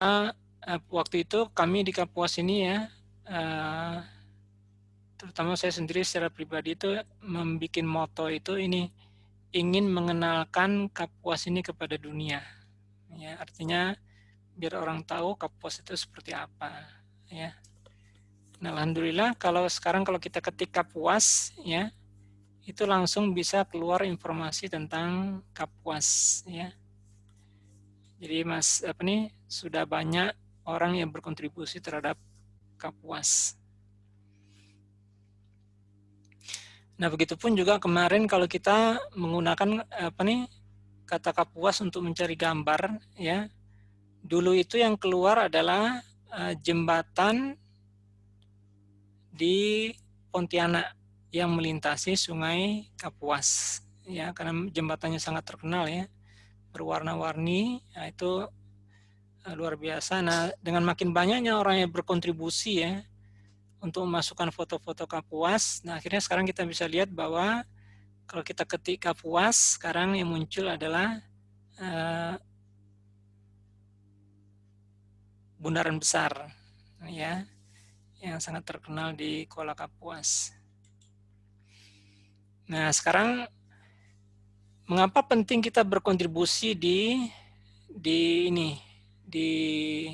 uh, waktu itu kami di Kapuas ini ya, uh, terutama saya sendiri secara pribadi itu membuat moto itu ini ingin mengenalkan Kapuas ini kepada dunia. Ya, artinya biar orang tahu Kapuas itu seperti apa. Ya. Nah, alhamdulillah kalau sekarang kalau kita ketik Kapuas ya, itu langsung bisa keluar informasi tentang Kapuas ya. Jadi Mas apa nih sudah banyak orang yang berkontribusi terhadap Kapuas. Nah, begitupun juga kemarin kalau kita menggunakan apa nih kata kapuas untuk mencari gambar ya. Dulu itu yang keluar adalah uh, jembatan di Pontianak yang melintasi Sungai Kapuas ya karena jembatannya sangat terkenal ya berwarna-warni ya, itu luar biasa. Nah, dengan makin banyaknya orang yang berkontribusi ya untuk memasukkan foto-foto Kapuas. Nah, akhirnya sekarang kita bisa lihat bahwa kalau kita ketik Kapuas, sekarang yang muncul adalah uh, bundaran besar, ya, yang sangat terkenal di Kuala Kapuas. Nah, sekarang mengapa penting kita berkontribusi di di ini di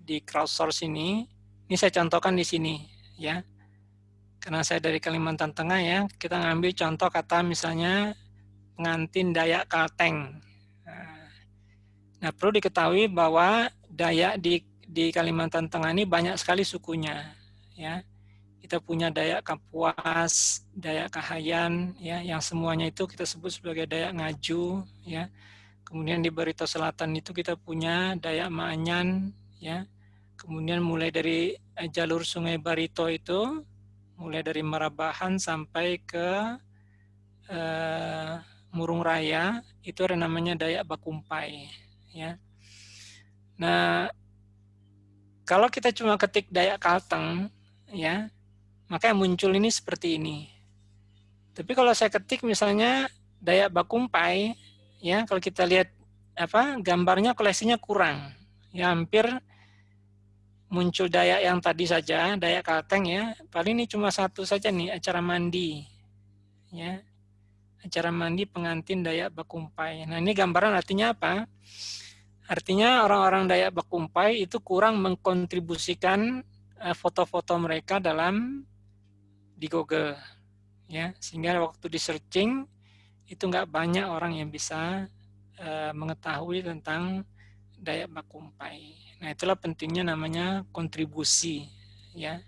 di crowdsource ini? Ini saya contohkan di sini ya. Karena saya dari Kalimantan Tengah ya, kita ngambil contoh kata misalnya pengantin Dayak Kalteng. Nah, perlu diketahui bahwa Dayak di di Kalimantan Tengah ini banyak sekali sukunya ya. Kita punya Dayak Kapuas, Dayak Kahayan ya, yang semuanya itu kita sebut sebagai Dayak Ngaju ya. Kemudian di Barito Selatan itu kita punya Dayak Maanyan ya Kemudian mulai dari eh, jalur Sungai Barito itu, mulai dari Marabahan sampai ke uh, Murung Raya, itu ada namanya Dayak Bakumpai. Ya. Nah, kalau kita cuma ketik Dayak Kalteng, ya, maka yang muncul ini seperti ini. Tapi kalau saya ketik misalnya Dayak Bakumpai, ya, kalau kita lihat apa gambarnya koleksinya kurang, ya hampir muncul daya yang tadi saja, daya Kalteng ya, paling ini cuma satu saja nih, acara mandi. Ya, acara mandi pengantin daya Bakumpai. Nah ini gambaran artinya apa? Artinya orang-orang daya Bakumpai itu kurang mengkontribusikan eh, foto-foto mereka dalam di Google. ya Sehingga waktu di searching itu nggak banyak orang yang bisa uh, mengetahui tentang daya Bakumpai. Nah, itulah pentingnya namanya kontribusi, ya.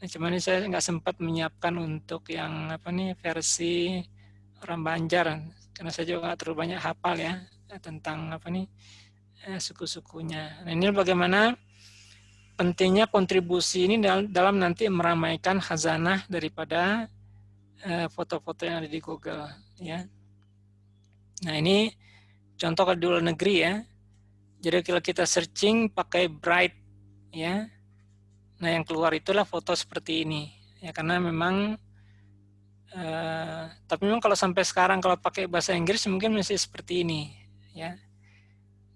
Nah, cuman saya nggak sempat menyiapkan untuk yang apa nih versi orang Banjar, karena saya juga nggak terlalu banyak hafal ya tentang apa nih eh, suku-sukunya. Nah, ini bagaimana pentingnya kontribusi ini dalam, nanti meramaikan khazanah daripada eh, foto-foto yang ada di Google, ya. Nah, ini contoh di luar negeri ya. Jadi kalau kita searching pakai bright ya. Nah, yang keluar itulah foto seperti ini. Ya karena memang uh, tapi memang kalau sampai sekarang kalau pakai bahasa Inggris mungkin masih seperti ini ya.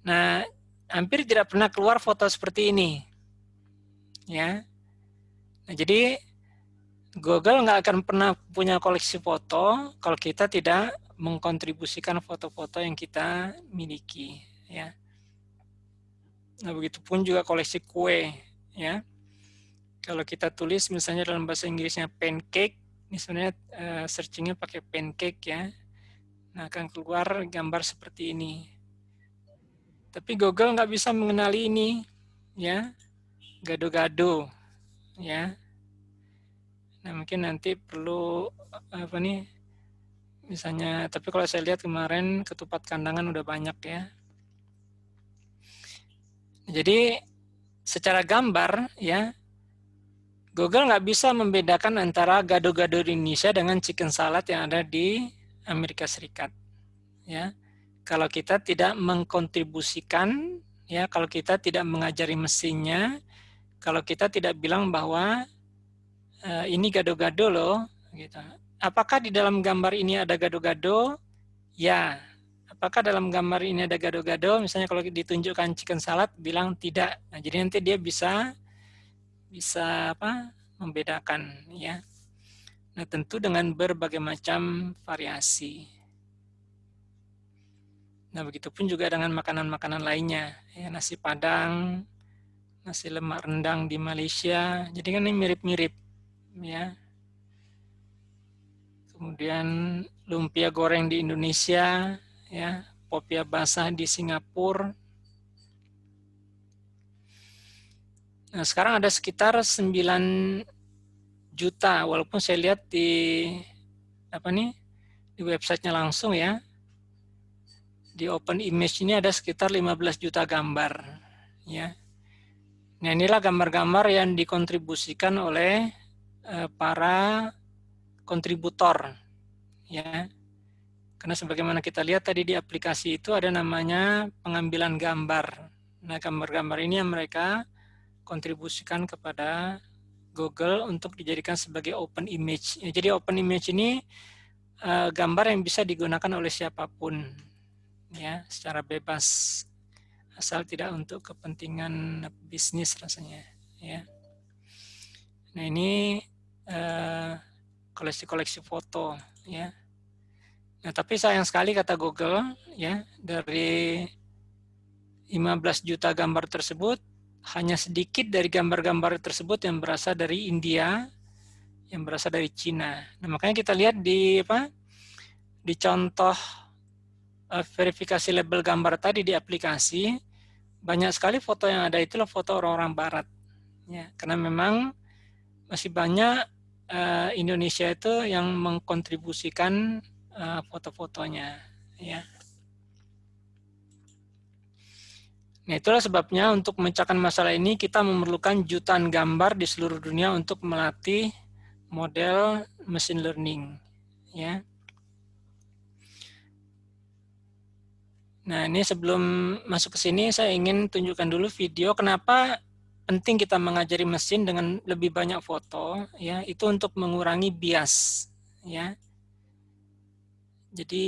Nah, hampir tidak pernah keluar foto seperti ini. Ya. Nah, jadi Google nggak akan pernah punya koleksi foto kalau kita tidak mengkontribusikan foto-foto yang kita miliki ya. Nah, begitupun juga koleksi kue, ya. Kalau kita tulis misalnya dalam bahasa Inggrisnya pancake, sebenarnya uh, searchingnya pakai pancake ya. Nah, akan keluar gambar seperti ini. Tapi Google nggak bisa mengenali ini, ya. Gado-gado, ya. Nah, mungkin nanti perlu apa nih? Misalnya, tapi kalau saya lihat kemarin ketupat kandangan udah banyak ya. Jadi secara gambar ya Google nggak bisa membedakan antara gado-gado di Indonesia dengan chicken salad yang ada di Amerika Serikat. Ya, kalau kita tidak mengkontribusikan, ya, kalau kita tidak mengajari mesinnya, kalau kita tidak bilang bahwa e, ini gado-gado loh, gitu. Apakah di dalam gambar ini ada gado-gado? Ya. apakah dalam gambar ini ada gado-gado? Misalnya kalau ditunjukkan chicken salad, bilang tidak. Nah, jadi nanti dia bisa bisa apa? membedakan ya. Nah, tentu dengan berbagai macam variasi. Nah, begitupun juga dengan makanan-makanan lainnya, ya nasi padang, nasi lemak rendang di Malaysia. Jadi kan ini mirip-mirip ya. Kemudian lumpia goreng di Indonesia, ya, popia basah di Singapura. Nah, sekarang ada sekitar 9 juta, walaupun saya lihat di apa nih di websitenya langsung ya. Di Open Image ini ada sekitar 15 juta gambar, ya. Nah, inilah gambar-gambar yang dikontribusikan oleh uh, para kontributor ya. Karena sebagaimana kita lihat tadi di aplikasi itu ada namanya pengambilan gambar. Nah gambar-gambar ini yang mereka kontribusikan kepada Google untuk dijadikan sebagai open image. Ya, jadi open image ini uh, gambar yang bisa digunakan oleh siapa pun ya secara bebas asal tidak untuk kepentingan bisnis rasanya ya. Nah ini uh, koleksi-koleksi foto ya. Nah, tapi sayang sekali kata Google ya dari 15 juta gambar tersebut hanya sedikit dari gambar-gambar tersebut yang berasal dari India, yang berasal dari Cina. Nah, makanya kita lihat di apa? Di contoh uh, verifikasi label gambar tadi di aplikasi, banyak sekali foto yang ada itulah foto orang-orang barat. Ya, karena memang masih banyak uh, Indonesia itu yang mengkontribusikan uh, foto-fotonya ya. Nah, itulah sebabnya untuk memecahkan masalah ini kita memerlukan jutaan gambar di seluruh dunia untuk melatih model machine learning ya. Nah, ini sebelum masuk ke sini saya ingin tunjukkan dulu video kenapa penting kita mengajari mesin dengan lebih banyak foto ya. Itu untuk mengurangi bias ya. Jadi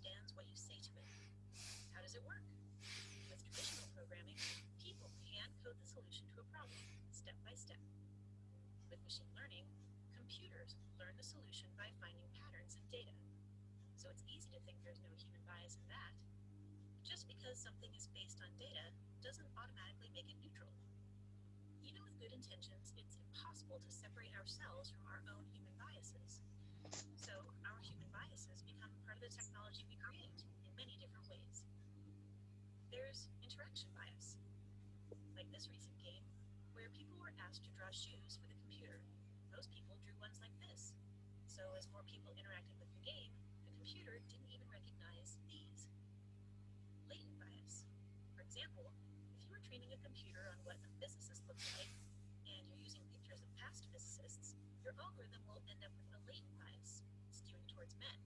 understands what you say to it. How does it work? With traditional programming, people hand code the solution to a problem, step by step. With machine learning, computers learn the solution by finding patterns in data. So it's easy to think there's no human bias in that. But just because something is based on data doesn't automatically make it neutral. Even with good intentions, it's impossible to separate ourselves from our own human biases. So our human biases become part of the technology we create in many different ways. There's interaction bias, like this recent game, where people were asked to draw shoes for the computer. Most people drew ones like this. So as more people interacted with the game, the computer didn't even recognize these Latent bias. For example, if you were training a computer on what a physicist looks like, and you're using pictures of past physicists, your algorithm will end up with towards men.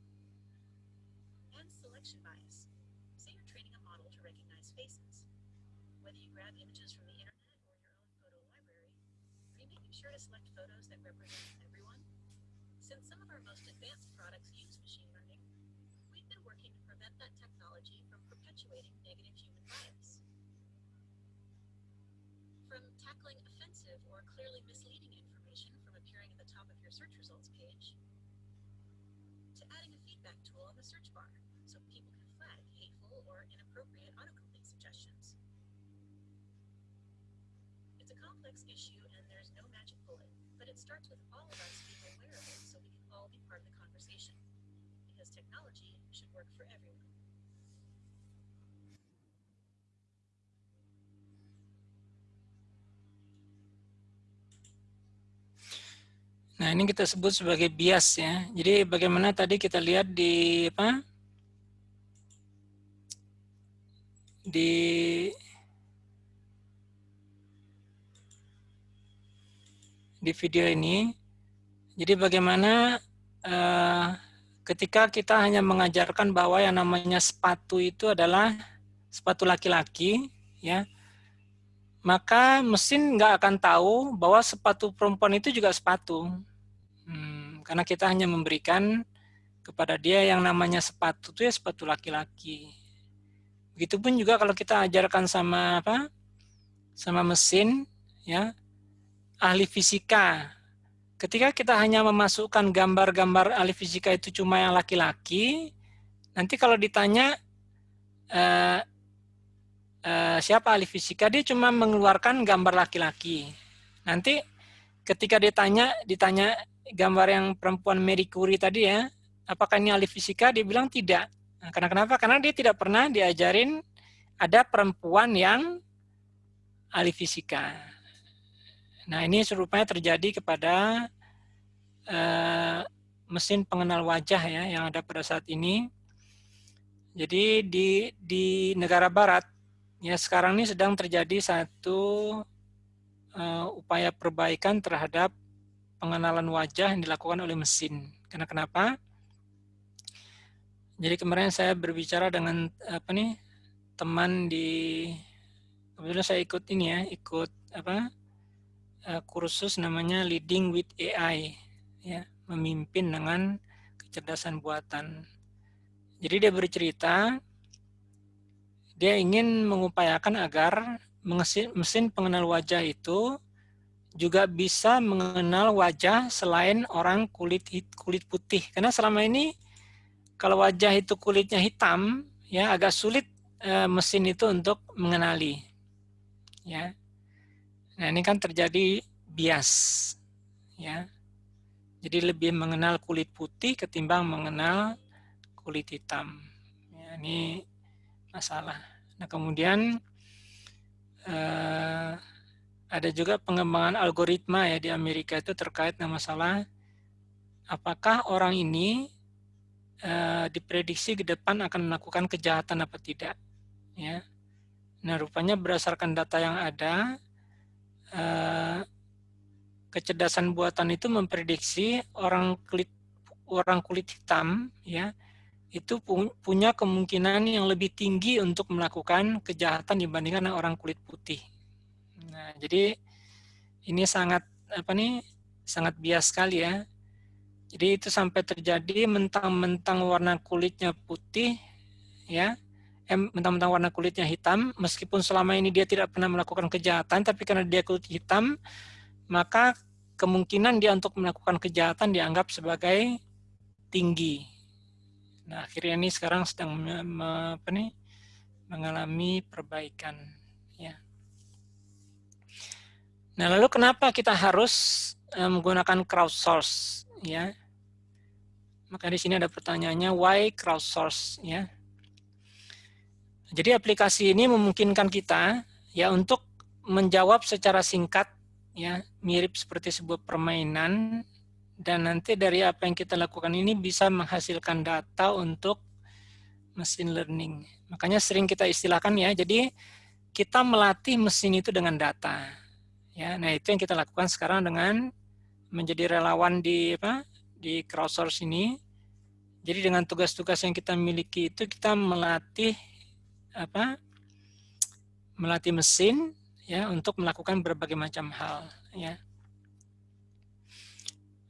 And selection bias. Say you're training a model to recognize faces. Whether you grab images from the internet or your own photo library, are you making sure to select photos that represent everyone? Since some of our most advanced products use machine learning, we've been working to prevent that technology from perpetuating negative human bias. From tackling offensive or clearly misleading information from appearing at the top of your search results page, adding a feedback tool on the search bar so people can flag hateful or inappropriate autocomplete suggestions. It's a complex issue and there's no magic bullet, but it starts with all of us being aware of it so we can all be part of the conversation. Because technology should work for everyone. Nah, ini kita sebut sebagai bias ya. Jadi bagaimana tadi kita lihat di apa? Di di video ini. Jadi bagaimana uh, ketika kita hanya mengajarkan bahwa yang namanya sepatu itu adalah sepatu laki-laki, ya, maka mesin nggak akan tahu bahwa sepatu perempuan itu juga sepatu. Hmm, karena kita hanya memberikan kepada dia yang namanya sepatu itu ya sepatu laki-laki. Begitupun juga kalau kita ajarkan sama apa? sama mesin ya ahli fisika. Ketika kita hanya memasukkan gambar-gambar ahli fisika itu cuma yang laki-laki, nanti kalau ditanya eh, eh, siapa ahli fisika, dia cuma mengeluarkan gambar laki-laki. Nanti ketika ditanya ditanya gambar yang perempuan Marie Curie tadi ya, apakah ini ahli fisika? Dia bilang tidak. Nah, karena kenapa? Karena dia tidak pernah diajarin ada perempuan yang ahli fisika. Nah, ini serupanya terjadi kepada uh, mesin pengenal wajah ya yang ada pada saat ini. Jadi di di negara barat ya sekarang ini sedang terjadi satu uh, upaya perbaikan terhadap pengenalan wajah yang dilakukan oleh mesin. Karena kenapa? Jadi kemarin saya berbicara dengan apa nih teman di kebetulan saya ikut ini ya, ikut apa uh, kursus namanya Leading with AI, ya, memimpin dengan kecerdasan buatan. Jadi dia bercerita, dia ingin mengupayakan agar mesin pengenal wajah itu juga bisa mengenal wajah selain orang kulit kulit putih. Karena selama ini kalau wajah itu kulitnya hitam, ya agak sulit e, mesin itu untuk mengenali ya. Nah, ini kan terjadi bias ya. Jadi lebih mengenal kulit putih ketimbang mengenal kulit hitam. Ya, ini masalah. Nah, kemudian eh, ada juga pengembangan algoritma ya di Amerika itu terkait dengan masalah apakah orang ini eh, diprediksi ke depan akan melakukan kejahatan apa tidak. Ya. Nah, rupanya berdasarkan data yang ada, eh, kecerdasan buatan itu memprediksi orang kulit orang kulit hitam ya itu punya kemungkinan yang lebih tinggi untuk melakukan kejahatan dibandingkan orang kulit putih. Nah, jadi ini sangat apa nih sangat bias sekali ya. Jadi itu sampai terjadi mentang-mentang warna kulitnya putih ya mentang-mentang warna kulitnya hitam, meskipun selama ini dia tidak pernah melakukan kejahatan, tapi karena dia kulit hitam, maka kemungkinan dia untuk melakukan kejahatan dianggap sebagai tinggi. Nah, akhirnya ini sekarang sedang apa nih, mengalami perbaikan. Nah, lalu kenapa kita harus uh, menggunakan crowdsource? Ya, maka di sini ada pertanyaannya, why crowdsource? Ya, jadi aplikasi ini memungkinkan kita ya untuk menjawab secara singkat ya mirip seperti sebuah permainan dan nanti dari apa yang kita lakukan ini bisa menghasilkan data untuk machine learning. Makanya sering kita istilahkan ya, jadi kita melatih mesin itu dengan data. Ya, nah itu yang kita lakukan sekarang dengan menjadi relawan di apa? di crowdsource ini. Jadi dengan tugas-tugas yang kita miliki itu kita melatih apa melatih mesin ya untuk melakukan berbagai macam hal ya.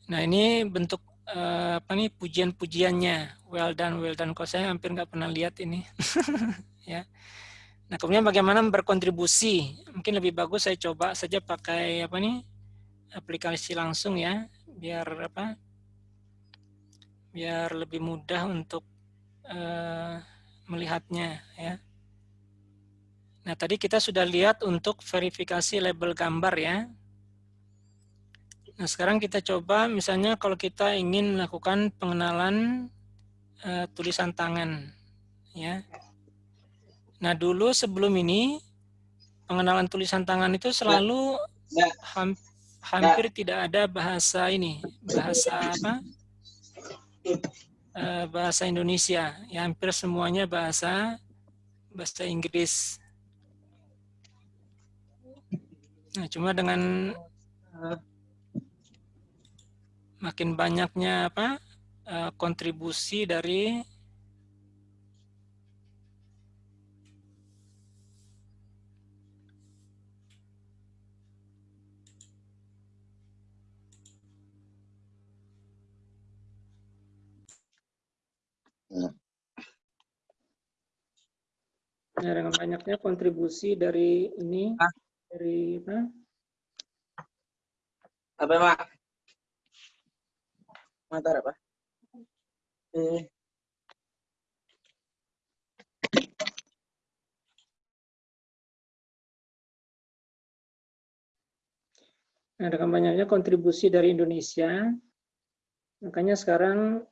Nah ini bentuk uh, apa nih pujian-pujiannya well done well done kok saya hampir nggak pernah lihat ini ya. Nah kemudian bagaimana berkontribusi mungkin lebih bagus saya coba saja pakai apa nih aplikasi langsung ya biar apa biar lebih mudah untuk uh, melihatnya ya. Nah, tadi kita sudah lihat untuk verifikasi label gambar ya. Nah, sekarang kita coba misalnya kalau kita ingin melakukan pengenalan uh, tulisan tangan ya. Nah, dulu sebelum ini pengenalan tulisan tangan itu selalu ya. ham, hampir ya. tidak ada bahasa ini, bahasa apa? Uh, bahasa Indonesia. Ya, hampir semuanya bahasa bahasa Inggris. Nah, cuma dengan uh, makin banyaknya apa uh, kontribusi dari Ya, dengan banyaknya kontribusi dari ini, ah dari apa? Apa, Pak? Mantar apa? Eh. Nah, dengan banyaknya kontribusi dari Indonesia, makanya sekarang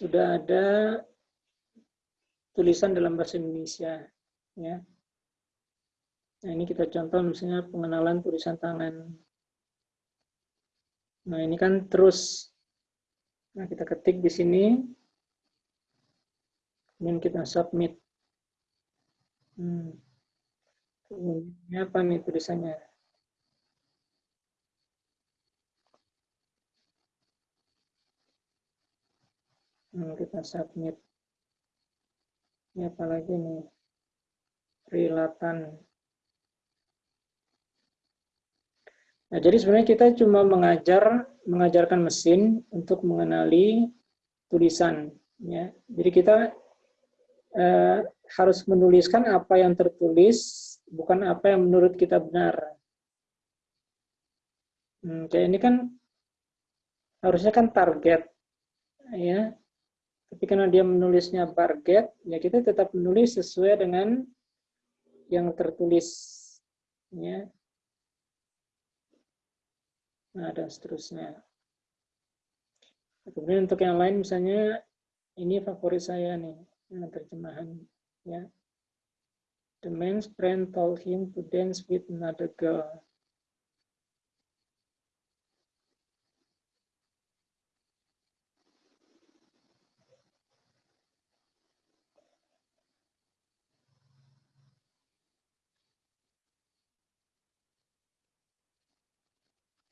sudah ada tulisan dalam bahasa Indonesia ya. Nah, ini kita contoh misalnya pengenalan tulisan tangan. Nah, ini kan terus nah kita ketik di sini kemudian kita submit. Hmm. Ini apa nih tulisannya? Hmm, kita submit. Ini apalagi nih? Rilatan. Nah, jadi sebenarnya kita cuma mengajar, mengajarkan mesin untuk mengenali tulisan. Ya. Jadi kita eh, harus menuliskan apa yang tertulis, bukan apa yang menurut kita benar. Hmm, kayak ini kan harusnya kan target, ya tapi karena dia menulisnya barget, ya kita tetap menulis sesuai dengan yang tertulis. Ya. Nah, dan seterusnya. Kemudian untuk yang lain misalnya ini favorit saya nih, yang terjemahan ya. The man's friend told him to dance with another girl.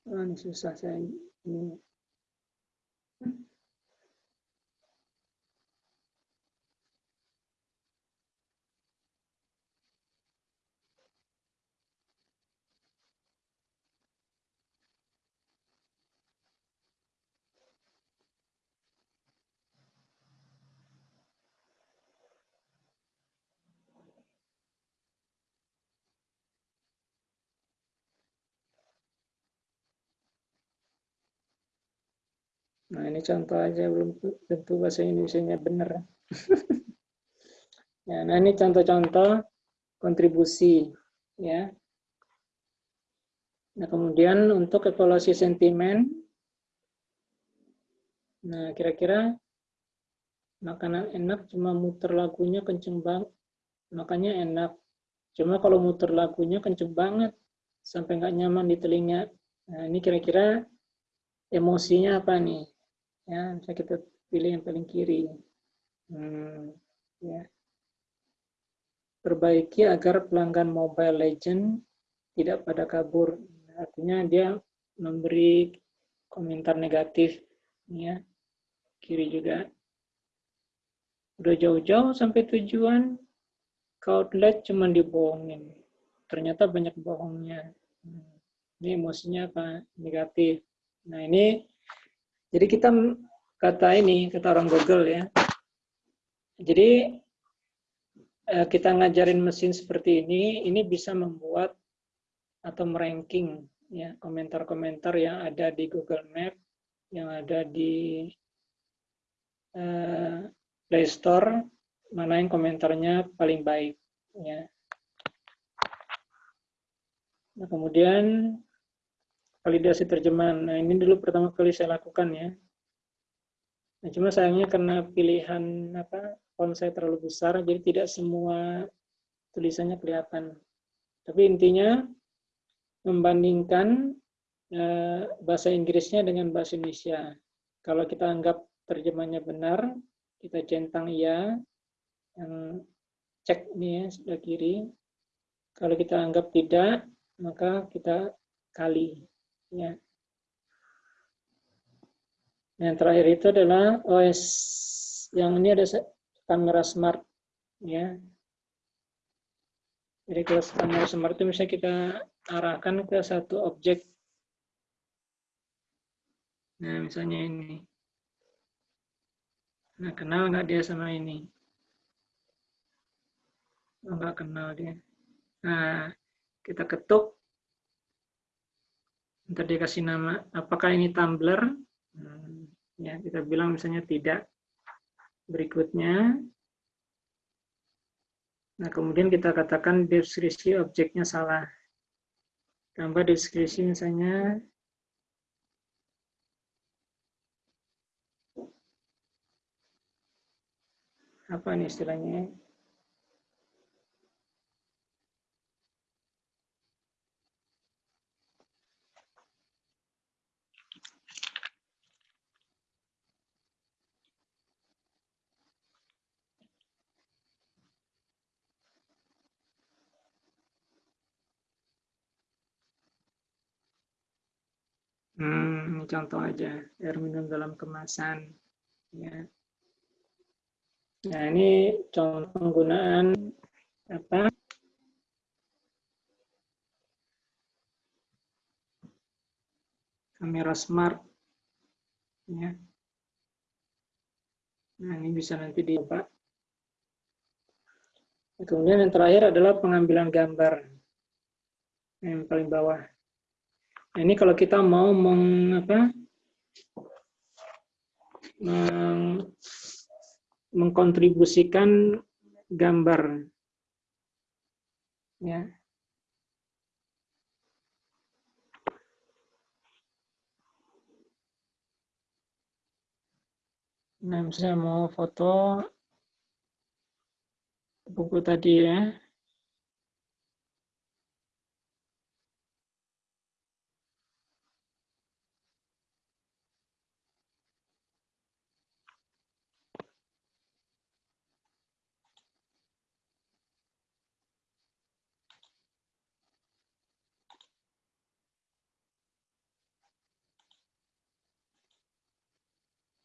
Oh, ini susah saya Nah, ini contoh aja, belum tentu bahasa Indonesia-nya benar. ya, nah, ini contoh-contoh kontribusi. ya. Nah, kemudian untuk evaluasi sentimen, nah kira-kira makanan enak cuma muter lagunya kenceng banget, makanya enak. Cuma kalau muter lagunya kenceng banget, sampai nggak nyaman di telinga. Nah, ini kira-kira emosinya apa nih? Ya bisa kita pilih yang paling kiri hmm, ya perbaiki agar pelanggan Mobile Legend tidak pada kabur. Artinya dia memberi komentar negatif ya. Kiri juga. Udah jauh-jauh sampai tujuan, ke outlet cuma dibohongin. Ternyata banyak bohongnya. Ini emosinya apa? Negatif. Nah ini, jadi kita kata ini, kata orang Google ya. Jadi eh, kita ngajarin mesin seperti ini, ini bisa membuat atau meranking ya komentar-komentar yang ada di Google Map, yang ada di uh, Play Store, mana yang komentarnya paling baik ya. Nah, kemudian validasi terjemahan. Nah, ini dulu pertama kali saya lakukan ya. Nah, cuma sayangnya karena pilihan apa font saya terlalu besar, jadi tidak semua tulisannya kelihatan. Tapi intinya membandingkan eh, bahasa Inggrisnya dengan bahasa Indonesia. Kalau kita anggap terjemahnya benar, kita centang iya, yang cek nih ya sebelah kiri. Kalau kita anggap tidak, maka kita kali. Ya. Yang terakhir itu adalah OS yang ini ada kamera smart ya. Jadi kalau kamera smart itu misalnya kita arahkan ke satu objek. Nah, misalnya ini. Nah, kenal nggak dia sama ini? Oh, nggak kenal dia. Nah, kita ketuk. Ntar dia kasih nama. Apakah ini Tumblr? Hmm, ya kita bilang misalnya tidak berikutnya nah kemudian kita katakan deskripsi objeknya salah tambah deskripsi misalnya apa nih istilahnya Hmm, contoh aja, air minum dalam kemasan. Ya. Nah, ini contoh penggunaan apa? Kamera smart. Ya. Nah, ini bisa nanti dicoba. Kemudian yang terakhir adalah pengambilan gambar. Yang paling bawah. Nah, ini kalau kita mau meng, apa, meng, mengkontribusikan gambar. Ya. Nah, misalnya mau foto buku tadi ya,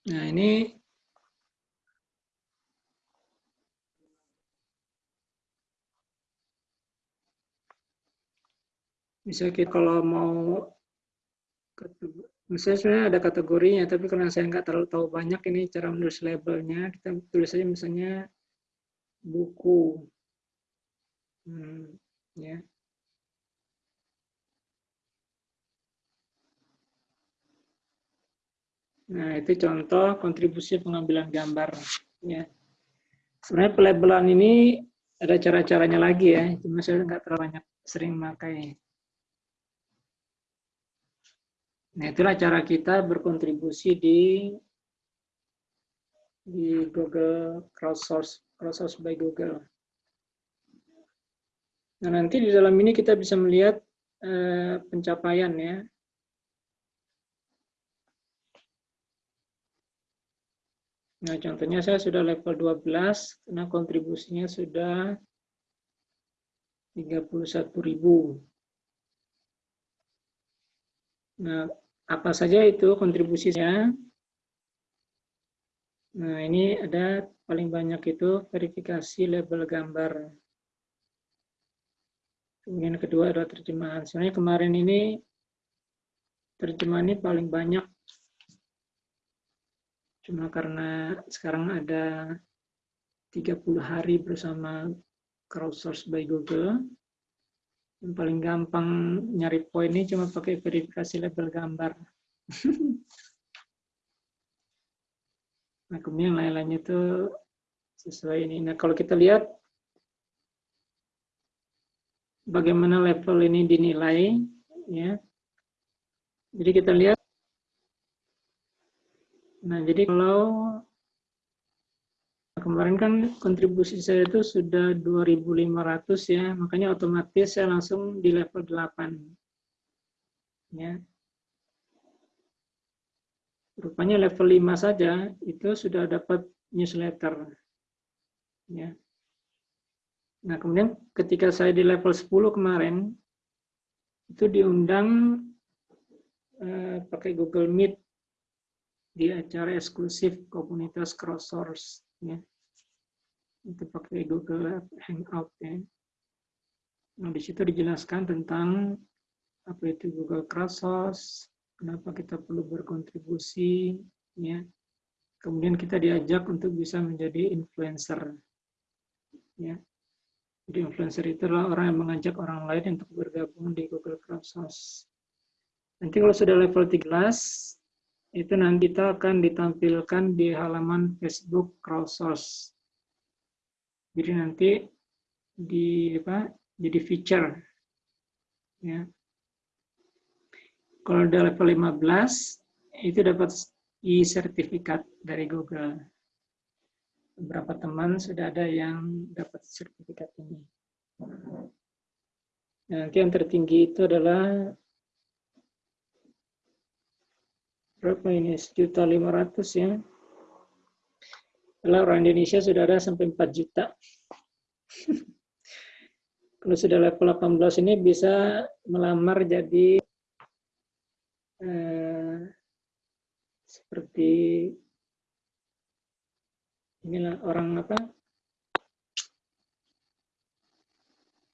Nah, ini bisa kita kalau mau misalnya sebenarnya ada kategorinya tapi karena saya nggak terlalu tahu banyak ini cara menulis labelnya kita tulis saja misalnya buku. Hmm, ya Nah, itu contoh kontribusi pengambilan gambar. Ya. Sebenarnya pelabelan ini ada cara-caranya lagi ya, cuma saya nggak terlalu banyak sering memakai. Nah, itulah cara kita berkontribusi di di Google Crowdsource, Crowdsource by Google. Nah, nanti di dalam ini kita bisa melihat eh, pencapaian ya. Nah, contohnya saya sudah level 12, karena kontribusinya sudah 31.000. Nah, apa saja itu kontribusinya? Nah, ini ada paling banyak itu verifikasi label gambar. Kemudian kedua adalah terjemahan. Sebenarnya kemarin ini terjemahan ini paling banyak. Cuma karena sekarang ada 30 hari bersama crowdsource by Google. Yang paling gampang nyari poin ini cuma pakai verifikasi label gambar. nah, kemudian lain-lainnya itu sesuai ini. Nah, kalau kita lihat bagaimana level ini dinilai, ya. Jadi kita lihat. Nah, jadi kalau kemarin kan kontribusi saya itu sudah 2.500 ya, makanya otomatis saya langsung di level 8. Ya. Rupanya level 5 saja itu sudah dapat newsletter. Ya. Nah, kemudian ketika saya di level 10 kemarin, itu diundang eh, pakai Google Meet di acara eksklusif komunitas crowdsource. Ya itu pakai Google Hangout ya. Nah, di situ dijelaskan tentang apa itu Google Crowdsource, kenapa kita perlu berkontribusi, ya. Kemudian kita diajak untuk bisa menjadi influencer, ya. Jadi influencer itu adalah orang yang mengajak orang lain untuk bergabung di Google Crowdsource. Nanti kalau sudah level 13, itu nanti kita akan ditampilkan di halaman Facebook Crowdsource jadi nanti di apa? Jadi feature. Ya. Kalau udah level 15 itu dapat e-sertifikat dari Google. Beberapa teman sudah ada yang dapat sertifikat ini. Nah, nanti yang tertinggi itu adalah berapa ini? Sejuta lima ratus ya. Kalau orang Indonesia sudah ada sampai 4 juta. Kalau sudah level 18 ini bisa melamar jadi eh, seperti inilah orang apa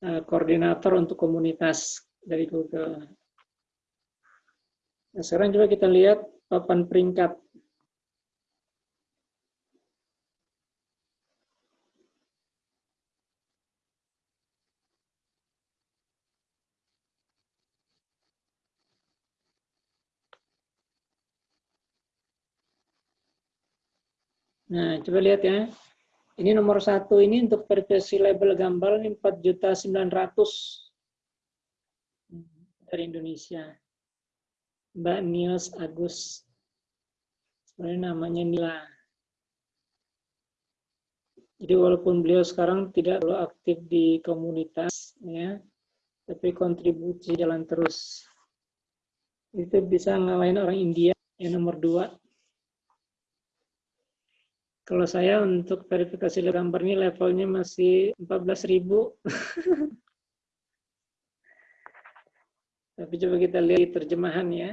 eh, koordinator untuk komunitas dari Google. Nah, sekarang coba kita lihat papan peringkat Nah, coba lihat ya. Ini nomor satu ini untuk versi label gambar ini 4 juta 900 dari Indonesia. Mbak Nios Agus. Sebenarnya namanya Nila. Jadi walaupun beliau sekarang tidak perlu aktif di komunitas, ya, tapi kontribusi jalan terus. Itu bisa ngalahin orang India yang nomor dua kalau saya untuk verifikasi gambar ini levelnya masih 14.000. Tapi coba kita lihat terjemahan ya.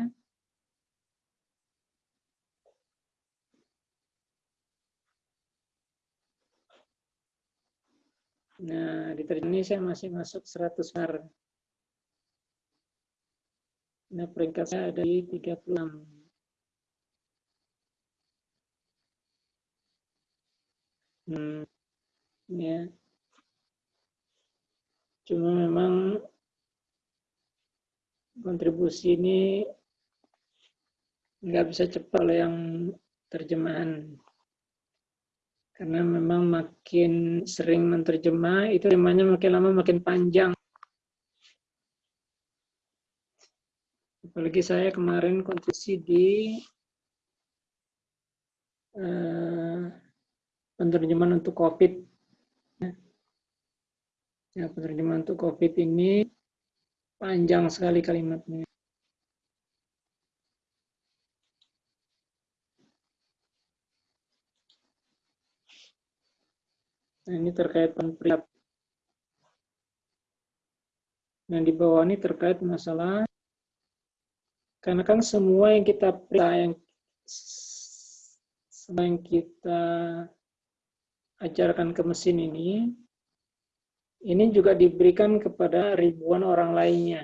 Nah, di terjemahan saya masih masuk 100 har. Nah, peringkatnya ada di 36. Hmm, ya. Cuma memang kontribusi ini nggak bisa cepat oleh yang terjemahan. Karena memang makin sering menerjemah, itu temanya makin lama makin panjang. Apalagi saya kemarin kontribusi di uh, penerjemahan untuk COVID. Ya, penerjemahan untuk COVID ini panjang sekali kalimatnya. Nah, ini terkait penerjemahan. Nah, di bawah ini terkait masalah karena kan semua yang kita periksa yang yang kita ajarkan ke mesin ini ini juga diberikan kepada ribuan orang lainnya.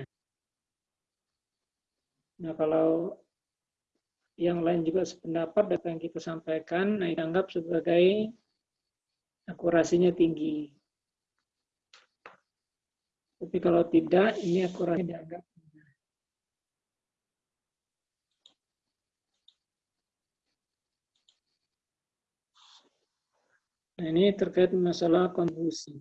Nah, kalau yang lain juga sependapat data yang kita sampaikan, nah dianggap sebagai akurasinya tinggi. Tapi kalau tidak, ini akurasi dianggap Nah, ini terkait masalah kontribusi.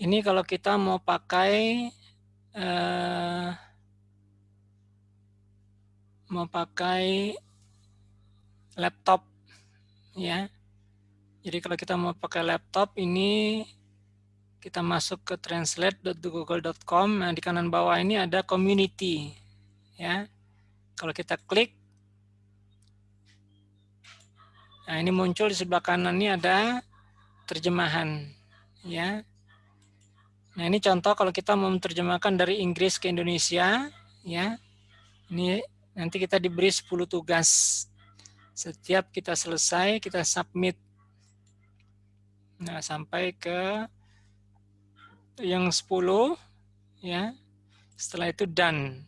Ini kalau kita mau pakai uh, mau pakai laptop ya. Jadi kalau kita mau pakai laptop ini kita masuk ke translate.google.com. Nah, di kanan bawah ini ada community ya. Kalau kita klik Nah, ini muncul di sebelah kanan ini ada terjemahan ya. Nah, ini contoh kalau kita mau menerjemahkan dari Inggris ke Indonesia, ya. Ini nanti kita diberi 10 tugas. Setiap kita selesai, kita submit. Nah, sampai ke yang 10, ya. Setelah itu done,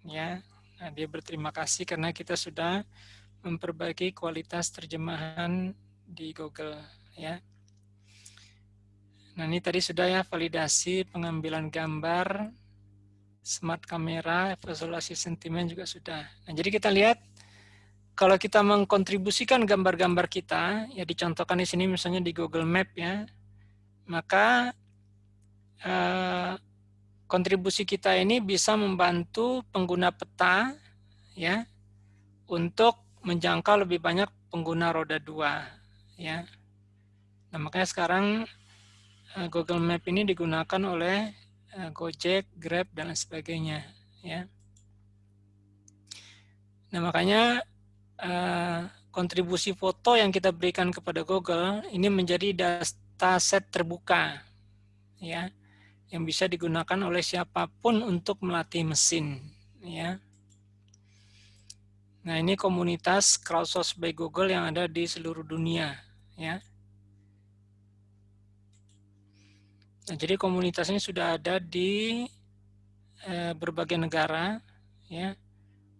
ya. Nah, dia berterima kasih karena kita sudah memperbaiki kualitas terjemahan di Google, ya. Nah ini tadi sudah ya validasi pengambilan gambar, smart kamera, visualisasi sentimen juga sudah. Nah jadi kita lihat kalau kita mengkontribusikan gambar-gambar kita, ya dicontohkan di sini misalnya di Google Map ya, maka eh, kontribusi kita ini bisa membantu pengguna peta ya untuk menjangkau lebih banyak pengguna roda dua ya. Nah makanya sekarang Google Map ini digunakan oleh eh, Gojek, Grab, dan sebagainya. Ya. Nah makanya eh, kontribusi foto yang kita berikan kepada Google ini menjadi data set terbuka, ya, yang bisa digunakan oleh siapa pun untuk melatih mesin, ya. Nah ini komunitas crowdsource by Google yang ada di seluruh dunia, ya. Nah, jadi komunitasnya sudah ada di eh, berbagai negara, ya,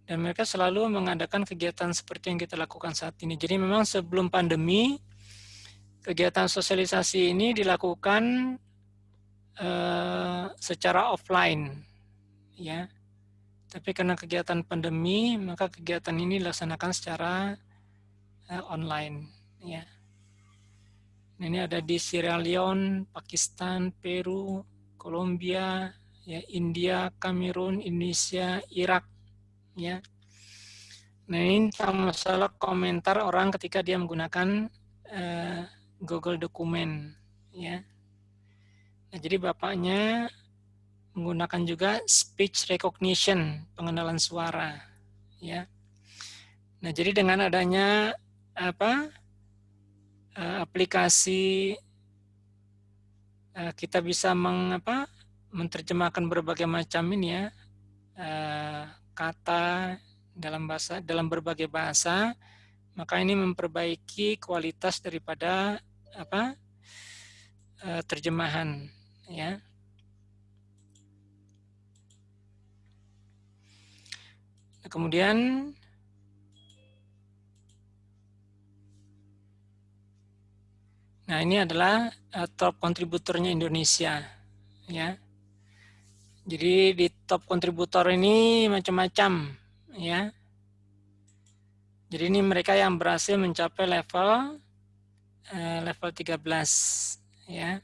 dan mereka selalu mengadakan kegiatan seperti yang kita lakukan saat ini. Jadi memang sebelum pandemi, kegiatan sosialisasi ini dilakukan eh, secara offline, ya. Tapi karena kegiatan pandemi, maka kegiatan ini dilaksanakan secara eh, online, ya. Ini ada di Sierra Leone, Pakistan, Peru, Kolombia, ya India, Kamerun, Indonesia, Irak, ya. Nah ini masalah komentar orang ketika dia menggunakan uh, Google Dokumen, ya. Nah, jadi bapaknya menggunakan juga speech recognition, pengenalan suara, ya. Nah jadi dengan adanya apa aplikasi uh, kita bisa mengapa menerjemahkan berbagai macam ini ya. Uh, kata dalam bahasa dalam berbagai bahasa. Maka ini memperbaiki kualitas daripada apa terjemahan ya. Kemudian Nah, ini adalah uh, top kontributornya Indonesia, ya. Jadi di top kontributor ini macam-macam, ya. Jadi ini mereka yang berhasil mencapai level uh, level 13, ya.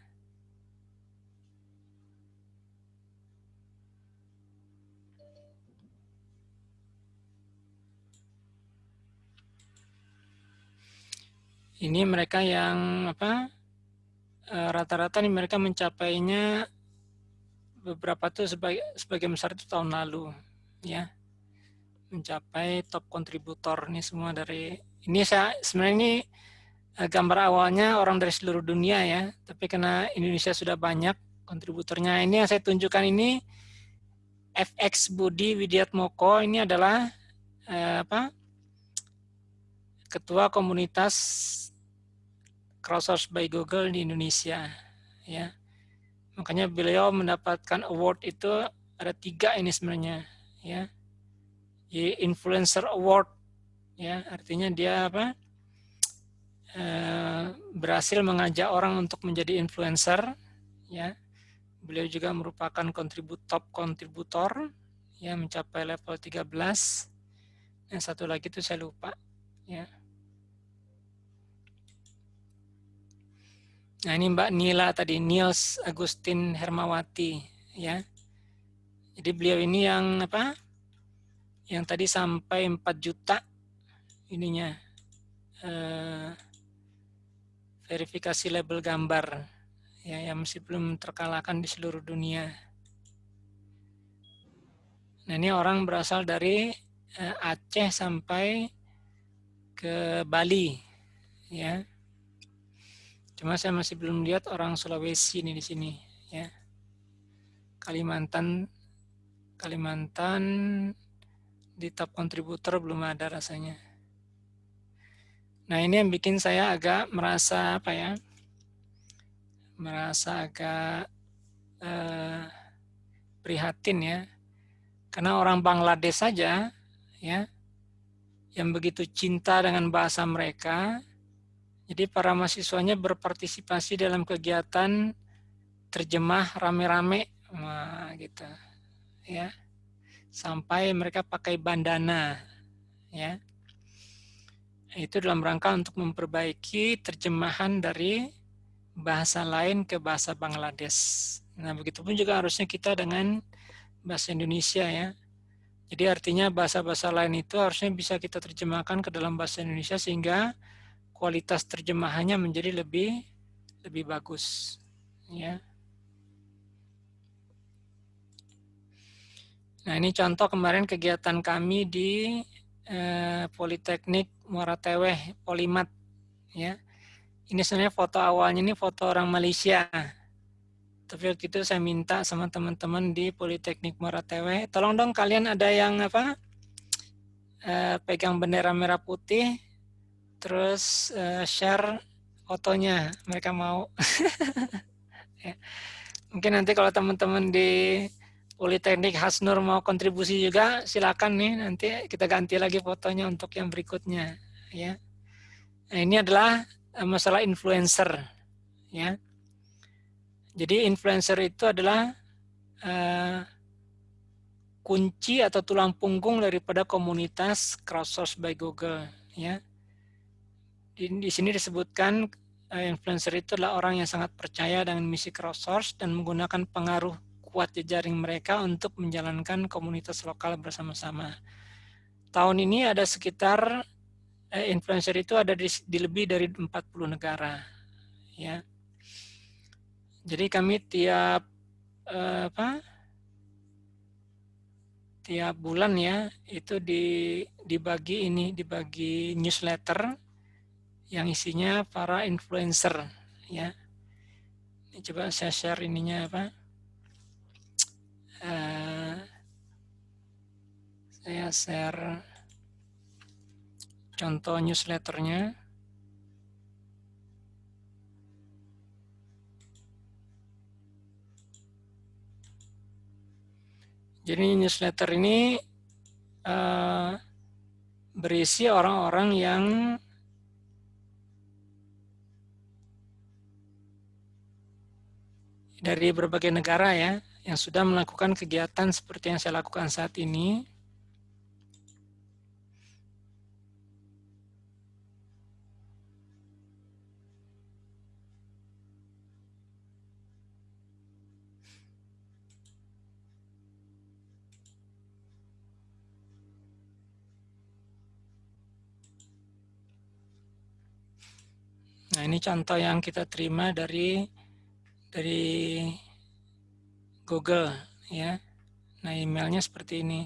Ini mereka yang apa eh, rata-rata nih mereka mencapainya beberapa tuh sebagai sebagian besar itu tahun lalu ya. Mencapai top kontributor ini semua dari ini saya sebenarnya ini eh, gambar awalnya orang dari seluruh dunia ya tapi karena Indonesia sudah banyak kontributornya ini yang saya tunjukkan ini FX Budi Widiatmoko ini adalah eh, apa ketua komunitas crowdsource by Google di Indonesia ya. Makanya beliau mendapatkan award itu ada tiga ini sebenarnya ya. Influencer award ya. Artinya dia apa? Eh, berhasil mengajak orang untuk menjadi influencer ya. Beliau juga merupakan kontribut top kontributor ya mencapai level 13 yang satu lagi itu saya lupa ya Nah ini Mbak Nila tadi, Niels Agustin Hermawati ya. Jadi beliau ini yang apa? Yang tadi sampai 4 juta ininya eh, verifikasi label gambar ya yang masih belum terkalahkan di seluruh dunia. Nah ini orang berasal dari eh, Aceh sampai ke Bali ya Cuma saya masih belum lihat orang Sulawesi ini di sini ya. Kalimantan Kalimantan di top kontributor belum ada rasanya. Nah, ini yang bikin saya agak merasa apa ya? Merasa agak eh, prihatin ya. Karena orang Bangladesh saja ya yang begitu cinta dengan bahasa mereka jadi para mahasiswanya berpartisipasi dalam kegiatan terjemah rame-rame, nah, gitu, ya, sampai mereka pakai bandana, ya. Itu dalam rangka untuk memperbaiki terjemahan dari bahasa lain ke bahasa Bangladesh. Nah, begitupun juga harusnya kita dengan bahasa Indonesia ya. Jadi artinya bahasa-bahasa lain itu harusnya bisa kita terjemahkan ke dalam bahasa Indonesia sehingga kualitas terjemahannya menjadi lebih lebih bagus ya Nah ini contoh kemarin kegiatan kami di eh, Politeknik Muara Teweh Polimat ya. Ini sebenarnya foto awalnya ini foto orang Malaysia. Tapi waktu itu saya minta sama teman-teman di Politeknik Muara Teweh, tolong dong kalian ada yang apa eh, pegang bendera merah putih terus uh, share fotonya mereka mau. Ya. mungkin nanti kalau teman-teman di Politeknik Hasnur mau kontribusi juga silakan nih nanti kita ganti lagi fotonya untuk yang berikutnya ya. Nah, ini adalah uh, masalah influencer ya. Jadi influencer itu adalah uh, kunci atau tulang punggung daripada komunitas crowdsource by Google ya di, di sini disebutkan uh, influencer itu adalah orang yang sangat percaya dengan misi crowdsource dan menggunakan pengaruh kuat jejaring mereka untuk menjalankan komunitas lokal bersama-sama. Tahun ini ada sekitar uh, influencer itu ada di, di lebih dari 40 negara. Ya. Jadi kami tiap uh, apa? tiap bulan ya itu di dibagi ini dibagi newsletter yang isinya para influencer ya. Ini coba saya share ininya apa? Uh, saya share contoh newsletternya. Jadi newsletter ini uh, berisi orang-orang yang dari berbagai negara ya yang sudah melakukan kegiatan seperti yang saya lakukan saat ini. Nah, ini contoh yang kita terima dari dari Google ya. Nah, emailnya seperti ini.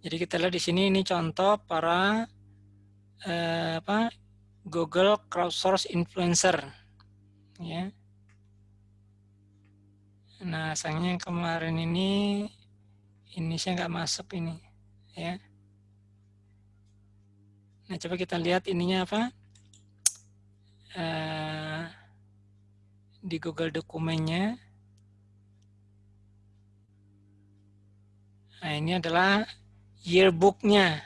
Jadi kita lihat di sini ini contoh para eh, apa Google crowdsource influencer ya. Nah, sayangnya kemarin ini ini saya nggak masuk ini ya. Nah, coba kita lihat ininya apa? Uh, di Google dokumennya. Nah, ini adalah yearbooknya.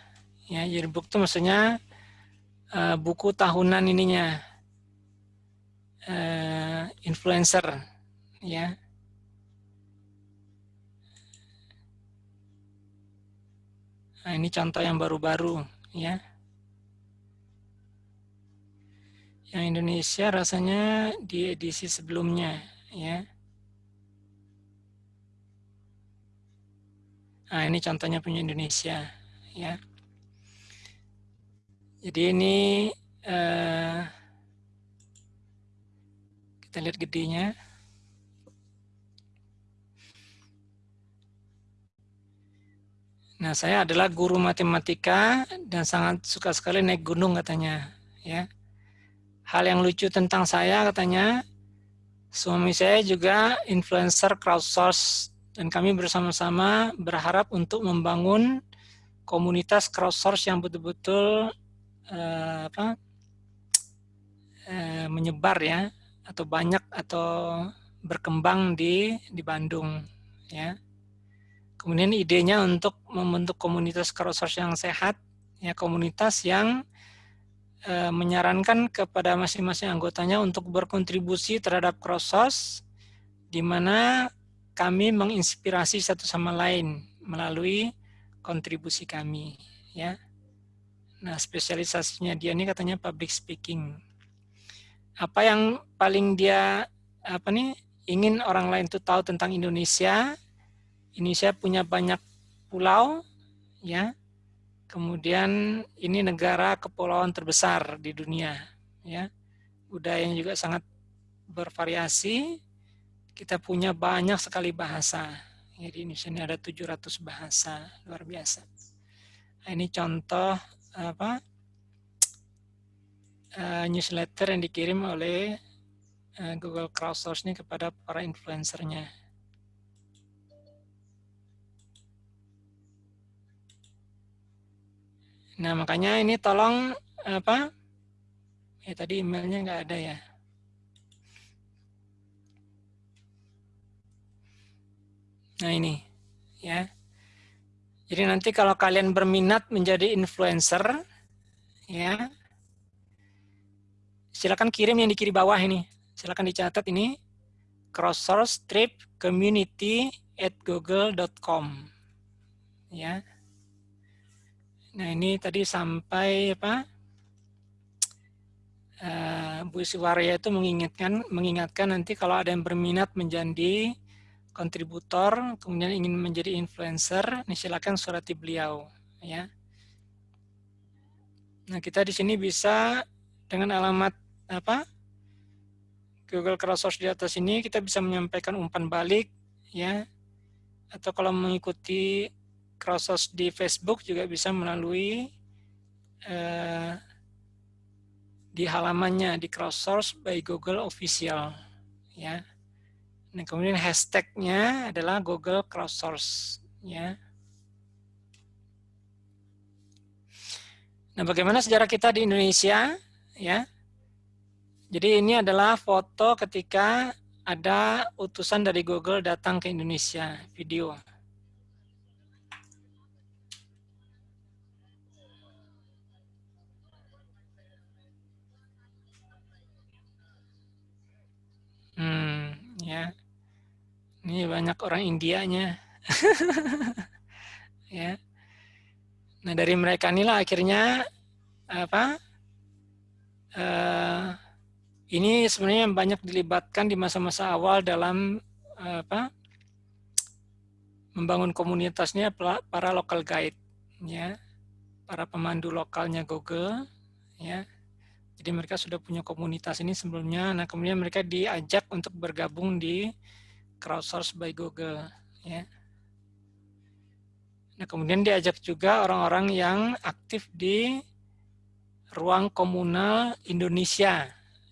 Ya, yearbook itu maksudnya uh, buku tahunan ininya. Uh, influencer, ya. Nah, ini contoh yang baru-baru, ya. Yang Indonesia rasanya di edisi sebelumnya, ya. Nah, ini contohnya punya Indonesia, ya. Jadi ini uh, kita lihat gedenya. Nah, saya adalah guru matematika dan sangat suka sekali naik gunung katanya, ya. Hal yang lucu tentang saya katanya, suami saya juga influencer crowdsource. Dan kami bersama-sama berharap untuk membangun komunitas crowdsource yang betul-betul uh, apa uh, menyebar ya atau banyak atau berkembang di di Bandung ya. Kemudian idenya untuk membentuk komunitas crowdsource yang sehat, ya komunitas yang e, menyarankan kepada masing-masing anggotanya untuk berkontribusi terhadap crowdsource, di mana kami menginspirasi satu sama lain melalui kontribusi kami, ya. Nah, spesialisasinya dia ini katanya public speaking. Apa yang paling dia apa nih ingin orang lain itu tahu tentang Indonesia, Indonesia punya banyak pulau, ya. Kemudian ini negara kepulauan terbesar di dunia, ya. Budayanya juga sangat bervariasi. Kita punya banyak sekali bahasa. Jadi Indonesia ini ada 700 bahasa, luar biasa. Nah, ini contoh apa uh, newsletter yang dikirim oleh uh, Google Crowdsource ini kepada para influencernya. Nah, makanya ini tolong apa? Ya tadi emailnya nggak ada ya. Nah, ini ya. Jadi nanti kalau kalian berminat menjadi influencer ya silakan kirim yang di kiri bawah ini. Silakan dicatat ini crossource trip community at google.com ya. Nah ini tadi sampai apa? Uh, Bu Siwaria itu mengingatkan mengingatkan nanti kalau ada yang berminat menjadi kontributor kemudian ingin menjadi influencer, ini silakan surati beliau ya. Nah, kita di sini bisa dengan alamat apa? Google Crowdsource di atas ini kita bisa menyampaikan umpan balik ya. Atau kalau mengikuti crowdsource di Facebook juga bisa melalui uh, di halamannya di crowdsource by Google official ya. Nah, kemudian hashtagnya adalah Google crowdsource ya. Nah, bagaimana sejarah kita di Indonesia ya? Jadi ini adalah foto ketika ada utusan dari Google datang ke Indonesia, video. Hmm, ya. Ini banyak orang Indianya. ya. Nah, dari mereka inilah akhirnya apa? Uh, ini sebenarnya banyak dilibatkan di masa-masa awal dalam apa? membangun komunitasnya para local guide ya para pemandu lokalnya Google ya Jadi mereka sudah punya komunitas ini sebelumnya. Nah kemudian mereka diajak untuk bergabung di crowdsource by Google. Ya. Nah kemudian diajak juga orang-orang yang aktif di ruang komunal Indonesia.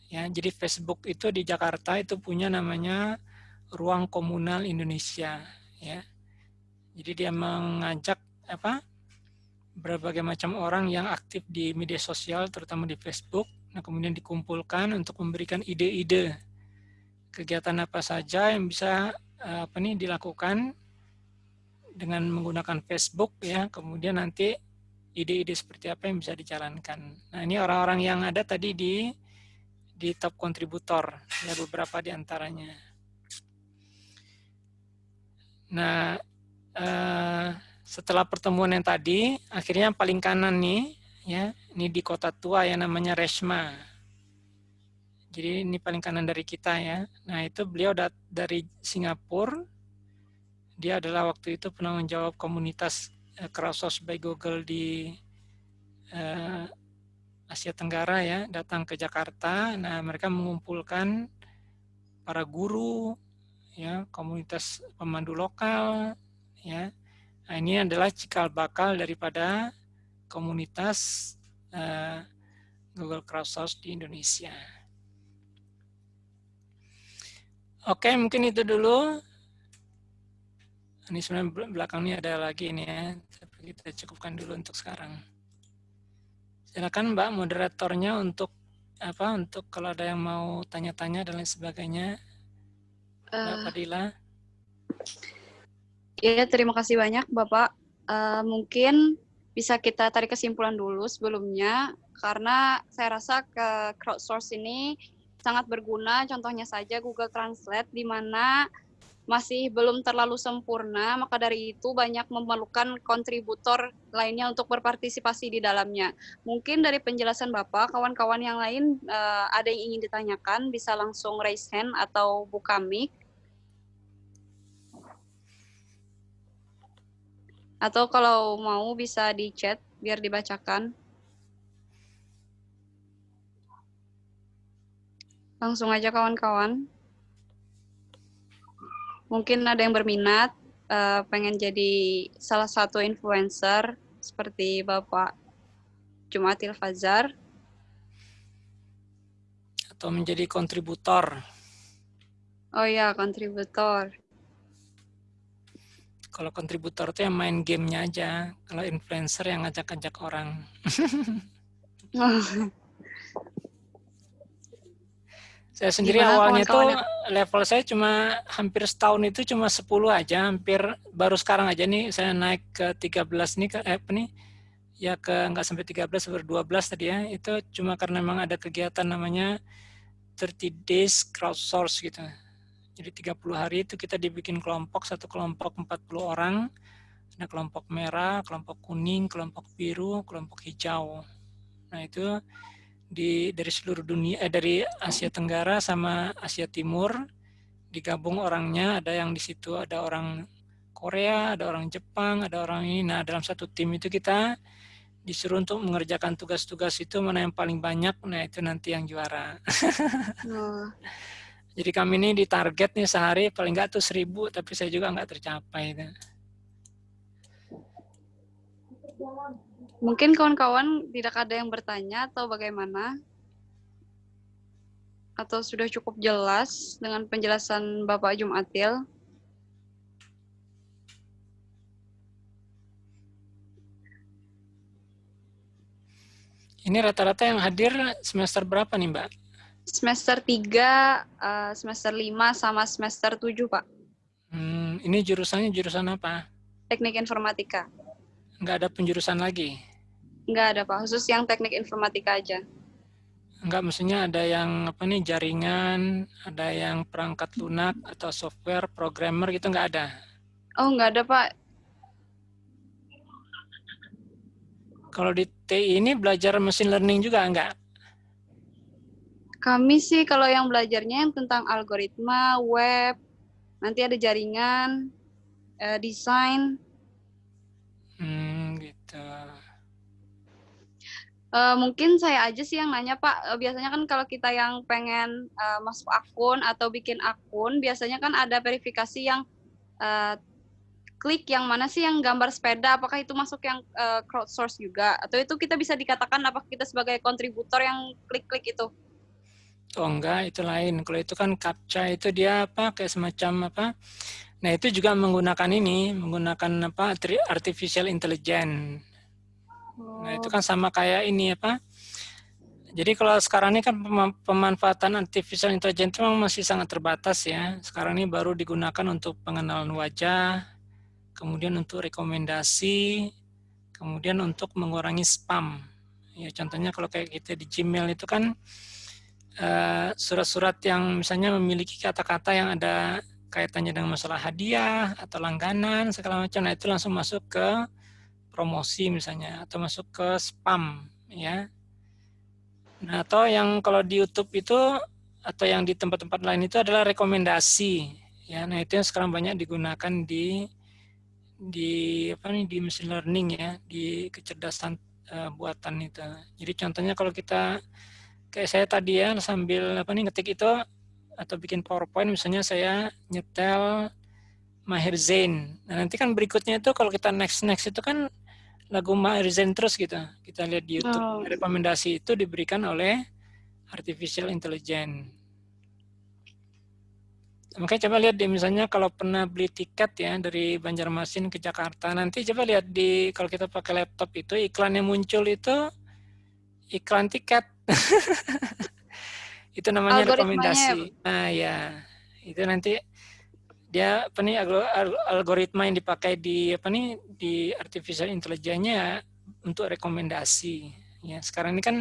Ya, jadi Facebook itu di Jakarta itu punya namanya ruang komunal Indonesia. Ya, jadi dia mengajak apa berbagai macam orang yang aktif di media sosial, terutama di Facebook, Nah, kemudian dikumpulkan untuk memberikan ide-ide kegiatan apa saja yang bisa eh, apa nih dilakukan dengan menggunakan Facebook ya. Kemudian nanti ide-ide seperti apa yang bisa dijalankan. Nah, ini orang-orang yang ada tadi di di top kontributor ya beberapa di antaranya. Nah, eh, setelah pertemuan yang tadi, akhirnya yang paling kanan nih ya ini di kota tua yang namanya Resma jadi ini paling kanan dari kita ya. Nah itu beliau dari Singapura. Dia adalah waktu itu penanggung jawab komunitas uh, crowdsource by Google di uh, Asia Tenggara ya datang ke Jakarta. Nah mereka mengumpulkan para guru ya komunitas pemandu lokal ya nah, ini adalah cikal bakal daripada komunitas uh, Google Crowdsource di Indonesia. Oke, mungkin itu dulu. Ini sebenarnya belakang ini ada lagi ini ya, tapi kita cukupkan dulu untuk sekarang. Silakan Mbak moderatornya untuk apa? Untuk kalau ada yang mau tanya-tanya dan lain sebagainya. Mbak uh, Fadila. Ya, terima kasih banyak Bapak. Uh, mungkin bisa kita tarik kesimpulan dulu sebelumnya karena saya rasa ke crowdsource ini sangat berguna. Contohnya saja Google Translate di mana masih belum terlalu sempurna maka dari itu banyak memerlukan kontributor lainnya untuk berpartisipasi di dalamnya. Mungkin dari penjelasan Bapak kawan-kawan yang lain uh, ada yang ingin ditanyakan bisa langsung raise hand atau buka mic Atau kalau mau bisa di chat biar dibacakan. Langsung aja kawan-kawan. Mungkin ada yang berminat, uh, pengen jadi salah satu influencer seperti Bapak Jumatil Fazar. Atau menjadi kontributor. Oh ya, kontributor. Kalau kontributor itu yang main gamenya aja. Kalau influencer yang ngajak-ngajak orang. saya sendiri Gimana awalnya tuh level saya cuma hampir setahun itu cuma 10 aja, hampir baru sekarang aja nih saya naik ke 13 nih ke eh, apa nih ya ke nggak sampai 13 sampai 12 tadi ya. Itu cuma karena memang ada kegiatan namanya 30 days crowdsource gitu. Jadi 30 hari itu kita dibikin kelompok, satu kelompok 40 orang. Ada kelompok merah, kelompok kuning, kelompok biru, kelompok hijau. Nah itu di dari seluruh dunia, eh, dari Asia Tenggara sama Asia Timur digabung orangnya. Ada yang di situ ada orang Korea, ada orang Jepang, ada orang ini. Nah dalam satu tim itu kita disuruh untuk mengerjakan tugas-tugas itu mana yang paling banyak, nah itu nanti yang juara. Oh. Jadi kami ini di target nih sehari paling nggak tuh seribu, tapi saya juga nggak tercapai. Mungkin kawan-kawan tidak ada yang bertanya atau bagaimana? Atau sudah cukup jelas dengan penjelasan Bapak Jumatil? Ini rata-rata yang hadir semester berapa nih Mbak? Semester 3, uh, eh, semester 5, sama semester 7, Pak. Hmm, ini jurusannya jurusan apa? Teknik informatika. Enggak ada penjurusan lagi? Enggak ada, Pak. Khusus yang teknik informatika aja. Enggak, maksudnya ada yang apa nih jaringan, ada yang perangkat lunak atau software, programmer gitu enggak ada? Oh, enggak ada, Pak. Kalau di TI ini belajar mesin learning juga enggak? Kami sih kalau yang belajarnya yang tentang algoritma, web, nanti ada jaringan, uh, desain. Hmm, gitu. Eh, mungkin saya aja sih yang nanya Pak. Eh, biasanya kan kalau kita yang pengen eh, masuk akun atau bikin akun, biasanya kan ada verifikasi yang eh, klik yang mana sih yang gambar sepeda. Apakah itu masuk yang eh, crowdsource juga? Atau itu kita bisa dikatakan apakah kita sebagai kontributor yang klik-klik itu? Oh enggak, itu lain. Kalau itu kan captcha itu dia apa kayak semacam apa? Nah, itu juga menggunakan ini, menggunakan apa? artificial intelligence. Nah, itu kan sama kayak ini apa? Jadi kalau sekarang ini kan pema- pemanfaatan artificial intelligence itu memang masih sangat terbatas ya. Sekarang ini baru digunakan untuk pengenalan wajah, kemudian untuk rekomendasi, kemudian untuk mengurangi spam. Ya, contohnya kalau kayak kita di Gmail itu kan eh, surat-surat yang misalnya memiliki kata-kata yang ada kaitannya dengan masalah hadiah atau langganan segala macam, nah itu langsung masuk ke promosi misalnya atau masuk ke spam ya. Nah, atau yang kalau di YouTube itu atau yang di tempat-tempat lain itu adalah rekomendasi ya. Nah, itu yang sekarang banyak digunakan di di apa nih di machine learning ya, di kecerdasan uh, buatan itu. Jadi contohnya kalau kita kayak saya tadi ya sambil apa nih ngetik itu atau bikin PowerPoint misalnya saya nyetel Maher Zain. Nah, nanti kan berikutnya itu kalau kita next next itu kan lagu Maher Zain terus gitu. Kita lihat di YouTube. Oh. Rekomendasi itu diberikan oleh artificial intelligence. Makanya coba lihat deh misalnya kalau pernah beli tiket ya dari Banjarmasin ke Jakarta, nanti coba lihat di kalau kita pakai laptop itu iklan yang muncul itu iklan tiket. itu namanya rekomendasi. Nah ya, itu nanti dia apa nih algo- al- algoritma yang dipakai di apa nih di artificial intelligence-nya untuk rekomendasi. Ya, sekarang ini kan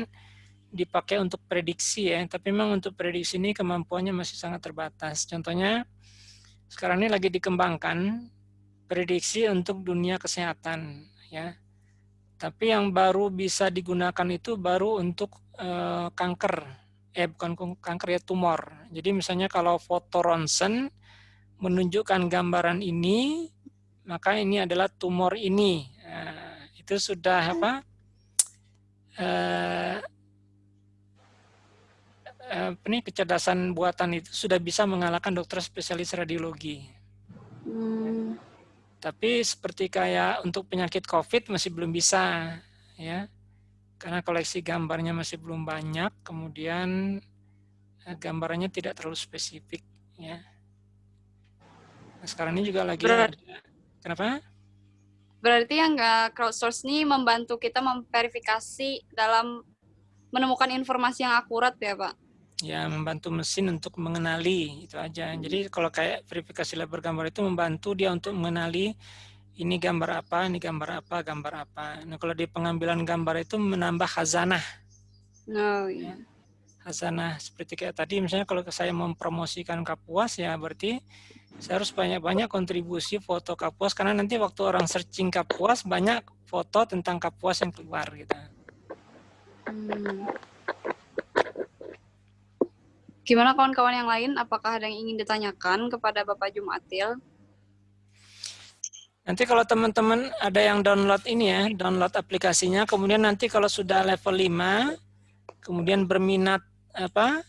dipakai untuk prediksi ya, tapi memang untuk prediksi ini kemampuannya masih sangat terbatas. Contohnya sekarang ini lagi dikembangkan prediksi untuk dunia kesehatan ya. Tapi yang baru bisa digunakan itu baru untuk eh, kanker. Eh bukan kanker ya tumor. Jadi misalnya kalau foto ronsen menunjukkan gambaran ini, maka ini adalah tumor ini. Nah, itu sudah apa? Eh, eh, apa nih kecerdasan buatan itu sudah bisa mengalahkan dokter spesialis radiologi. Hmm, Tapi seperti kayak untuk penyakit COVID masih belum bisa, ya, karena koleksi gambarnya masih belum banyak, kemudian eh, gambarannya tidak terlalu spesifik, ya. Nah, sekarang ini juga lagi Berat. ada, kenapa? berarti yang crowdsource ini membantu kita memverifikasi dalam menemukan informasi yang akurat ya Pak? Ya, membantu mesin untuk mengenali itu aja. Jadi kalau kayak verifikasi label gambar itu membantu dia untuk mengenali ini gambar apa, ini gambar apa, gambar apa. Nah, kalau di pengambilan gambar itu menambah khazanah. Oh iya. Khazanah seperti kayak tadi misalnya kalau saya mempromosikan Kapuas ya berarti saya harus banyak-banyak kontribusi foto Kapuas karena nanti waktu orang searching Kapuas banyak foto tentang Kapuas yang keluar gitu. Hmm. Gimana kawan-kawan yang lain? Apakah ada yang ingin ditanyakan kepada Bapak Jumatil? Nanti kalau teman-teman ada yang download ini ya, download aplikasinya, kemudian nanti kalau sudah level 5, kemudian berminat apa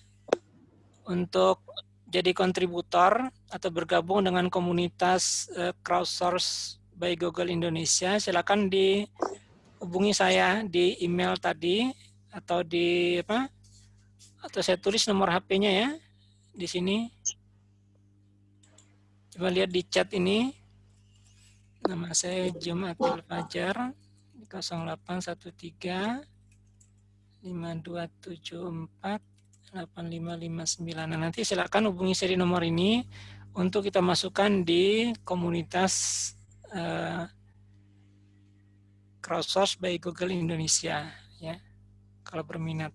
untuk jadi kontributor atau bergabung dengan komunitas eh, crowdsource by Google Indonesia, silakan dihubungi saya di email tadi atau di apa? Atau saya tulis nomor HP-nya ya di sini. Coba lihat di chat ini. Nama saya Jumatil Fajar 0813 5274 8559. Nah, nanti silakan hubungi di nomor ini untuk kita masukkan di komunitas eh, crowdsource by Google Indonesia ya. Kalau berminat.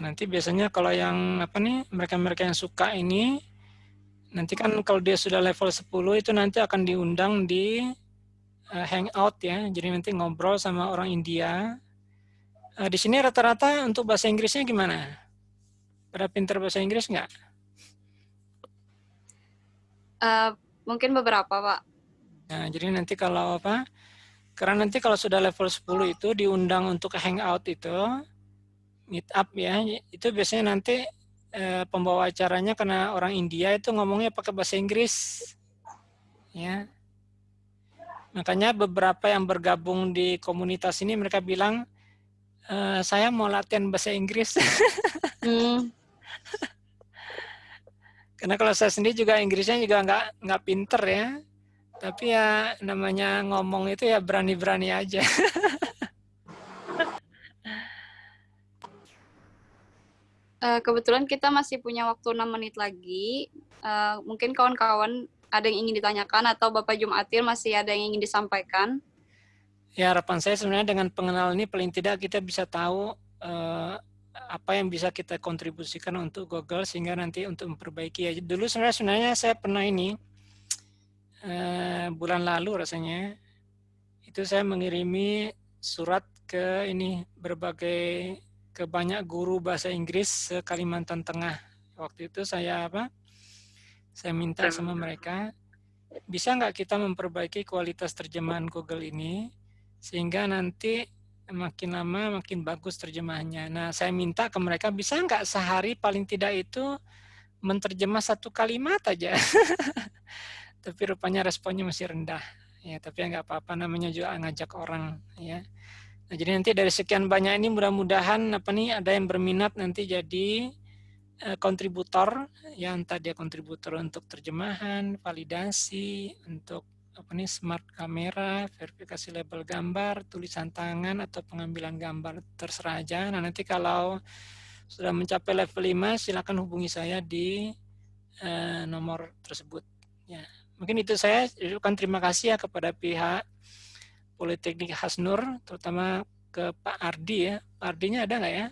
Nanti biasanya kalau yang apa nih mereka-mereka yang suka ini nanti kan kalau dia sudah level 10 itu nanti akan diundang di uh, hangout ya. Jadi nanti ngobrol sama orang India. Uh, di sini rata-rata untuk bahasa Inggrisnya gimana? Pada pinter bahasa Inggris nggak? Eh, mungkin beberapa Pak. Nah, jadi nanti kalau apa Karena nanti kalau sudah level 10 itu diundang untuk hangout itu, meet up ya, itu biasanya nanti eh, pembawa acaranya karena orang India itu ngomongnya pakai bahasa Inggris. Ya. Makanya beberapa yang bergabung di komunitas ini mereka bilang, e, saya mau latihan bahasa Inggris. Hmm. Karena kalau saya sendiri juga Inggrisnya juga nggak nggak pinter ya. Tapi ya namanya ngomong itu ya berani-berani aja. Eh, kebetulan kita masih punya waktu 6 menit lagi. Eh, mungkin kawan-kawan ada yang ingin ditanyakan atau Bapak Jumatil masih ada yang ingin disampaikan? Ya harapan saya sebenarnya dengan pengenal ini paling tidak kita bisa tahu eh, apa yang bisa kita kontribusikan untuk Google sehingga nanti untuk memperbaiki ya. Dulu sebenarnya sebenarnya saya pernah ini eh, bulan lalu rasanya itu saya mengirimi surat ke ini berbagai ke banyak guru bahasa Inggris se Kalimantan Tengah. Waktu itu saya apa? Saya minta sama mereka, bisa nggak kita memperbaiki kualitas terjemahan Google ini sehingga nanti makin lama makin bagus terjemahannya. Nah, saya minta ke mereka bisa nggak sehari paling tidak itu menterjemah satu kalimat aja. tapi rupanya responnya masih rendah. Ya, tapi ya nggak apa-apa namanya juga ngajak orang ya. Nah, jadi nanti dari sekian banyak ini mudah-mudahan apa nih ada yang berminat nanti jadi uh, kontributor ya entah dia kontributor untuk terjemahan, validasi, untuk apa nih smart kamera, verifikasi label gambar, tulisan tangan atau pengambilan gambar terserah aja. Nah, nanti kalau sudah mencapai level 5 silakan hubungi saya di uh, nomor tersebut ya. Mungkin itu saya ucapkan terima kasih ya kepada pihak Politeknik Hasnur, terutama ke Pak Ardi ya. Pak Ardinya ada nggak ya?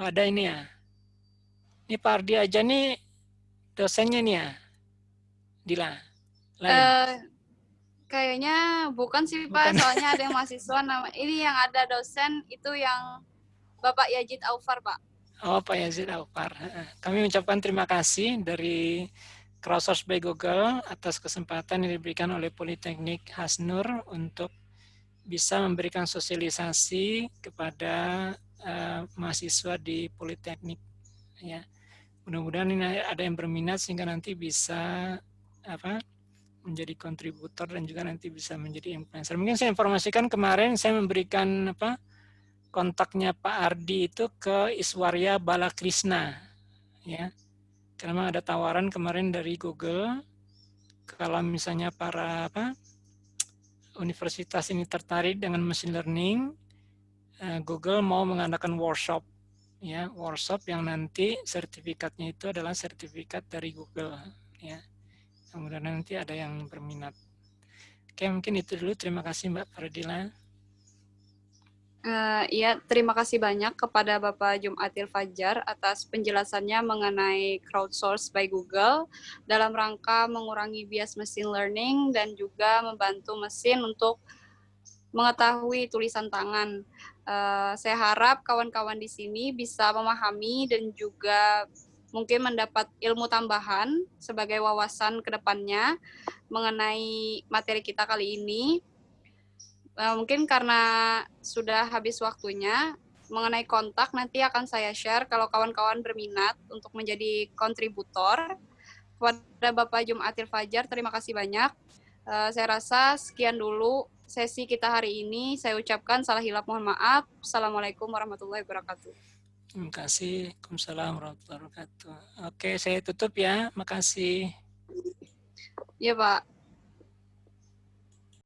Oh, ada ini ya. Ini Pak Ardi aja nih dosennya nih ya. Dila. Lain. Uh, kayaknya bukan sih Pak, Bukan. soalnya ada yang mahasiswa nama ini yang ada dosen itu yang Bapak Yajid Aufar, Pak. Oh, Pak Yazid Alpar. Kami mengucapkan terima kasih dari Crowdsource by Google atas kesempatan yang diberikan oleh Politeknik Hasnur untuk bisa memberikan sosialisasi kepada uh, mahasiswa di Politeknik. Ya, mudah-mudahan ini ada yang berminat sehingga nanti bisa apa menjadi kontributor dan juga nanti bisa menjadi influencer. Mungkin saya informasikan kemarin saya memberikan apa kontaknya Pak Ardi itu ke Iswarya Balakrisna, ya. Karena ada tawaran kemarin dari Google kalau misalnya para apa universitas ini tertarik dengan machine learning, eh, Google mau mengadakan workshop, ya workshop yang nanti sertifikatnya itu adalah sertifikat dari Google, ya. Kemudian nanti ada yang berminat. Oke, mungkin itu dulu. Terima kasih Mbak Fardila. Uh, ya, terima kasih banyak kepada Bapak Jumatil Fajar atas penjelasannya mengenai crowdsource by Google dalam rangka mengurangi bias machine learning dan juga membantu mesin untuk mengetahui tulisan tangan. Uh, saya harap kawan-kawan di sini bisa memahami dan juga mungkin mendapat ilmu tambahan sebagai wawasan ke depannya mengenai materi kita kali ini. Uh, mungkin karena sudah habis waktunya, mengenai kontak nanti akan saya share kalau kawan-kawan berminat untuk menjadi kontributor. Kepada Bapak Jumatil Fajar, terima kasih banyak. Uh, saya rasa sekian dulu sesi kita hari ini. Saya ucapkan salah hilap mohon maaf. Assalamualaikum warahmatullahi wabarakatuh. Terima kasih. Waalaikumsalam warahmatullahi wabarakatuh. Oke, saya tutup ya. Makasih. Ya Pak.